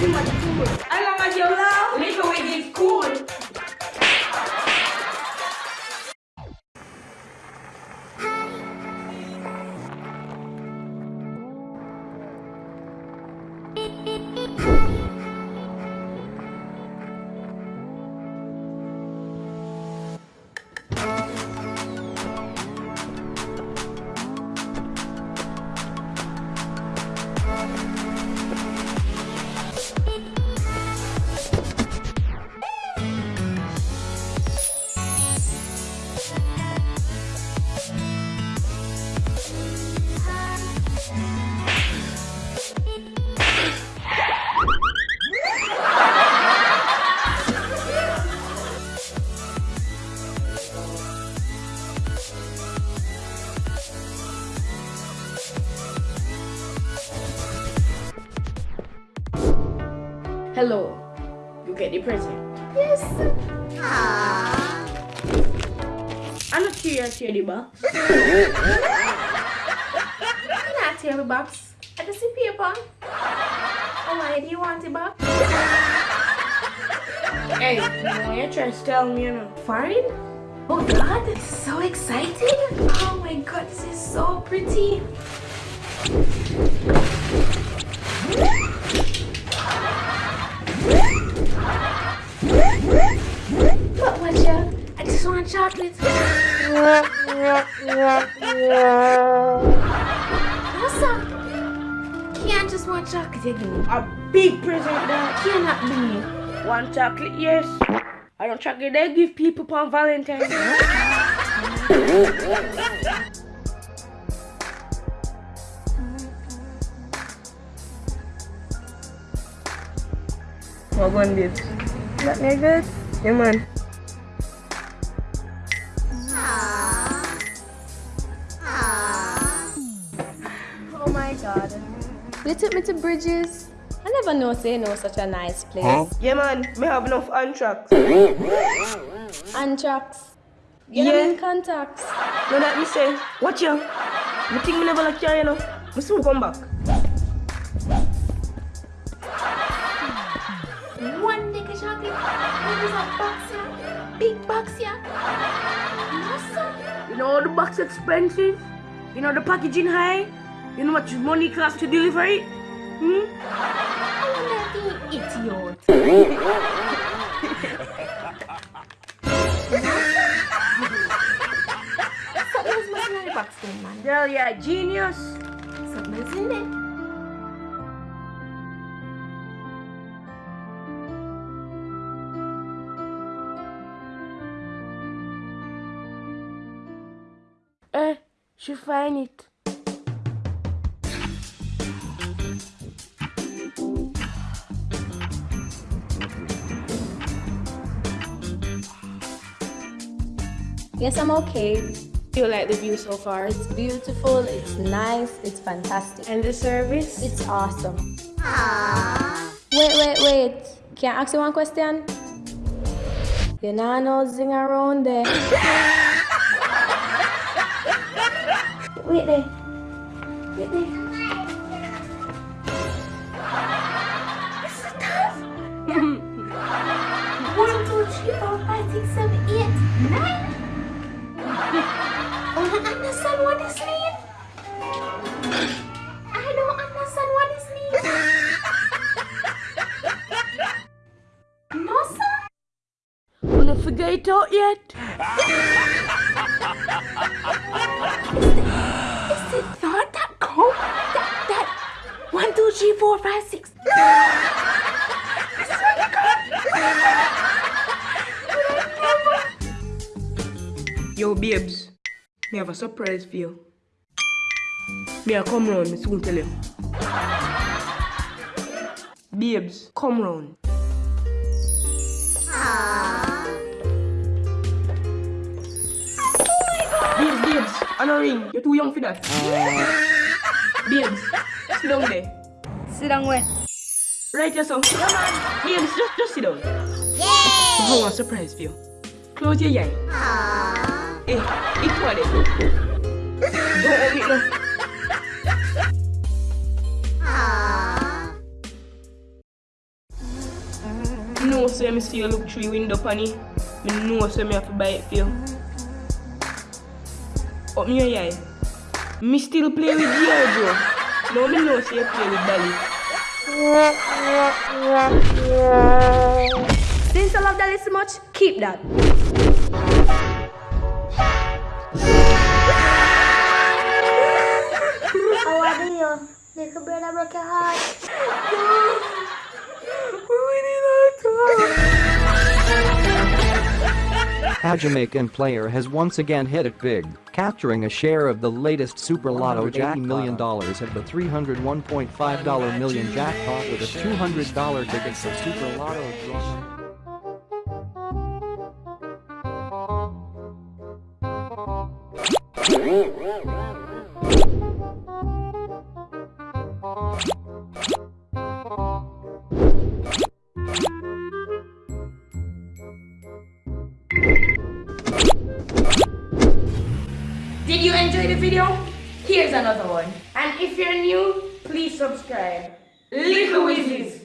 Too Hello. You get the present. Yes. Aww. I'm not curious here, the box. Not tear the box. I just see paper. Oh, why do you want the box? Hey, no, you try to tell me, you know. Foreign? Oh God, is so exciting. Oh my God, this is so pretty. But what you? I just want chocolate. Awesome. Can't just want chocolate again. A big present that. Cannot be. One chocolate, yes. I don't chocolate they give people on Valentine's. What one did? That me good? Yeah, man. My god. You took me to Bridges. I never know say no such a nice place. Huh? Yeah, man. Me have enough anthrax. Antrax. You Yeah. yeah. in contacts. No, that me say. Watch you. Me think me never like you, you know. Me soon come back. One nigga chocolate. What is a box here? Big box here. Awesome. You know the box expensive? You know the packaging high? You know what much money cost to deliver it? Hmm? I wonder if the idiot. Something else must be in the box then, man. Girl, you're genius. Something else in there. Eh, she find it. Yes, I'm okay. You like the view so far? It's beautiful, it's nice, it's fantastic. And the service? It's awesome. Wait, wait, wait. Can I ask you one question? You know no zing around there. Wait there. Wait there. This is tough. One, two, three, four, five, six, seven, eight, nine. I don't understand what this means. I don't understand what this means. No, sir. Wanna figure it out yet? Is it third that count? That, that. One, two, three, four, five, six. This is what you call Yo, babes. Me have a surprise for you. Me I come round, me soon tell you. Babes, come round. Babes, babes, I don't ring. You're too young for that. babes, sit down there. Sit down where? Right here, son. Yeah, man. Babes, just, just sit down. Yeah. I have a surprise for you. Close your eye. Hey, it's what it. Don't open it now. so me see you look through the window funny. Me know so me have to buy it for you. Up me your eye. Me still play with Giorgio. No, me know so you play with Dolly. Since you love Dolly so much, keep that. A Jamaican player has once again hit it big, capturing a share of the latest Super Lotto million dollars at the $301.5 million jackpot with a $200 ticket for Super Lotto. Did you enjoy the video? Here's another one. And if you're new, please subscribe. Little Wizards.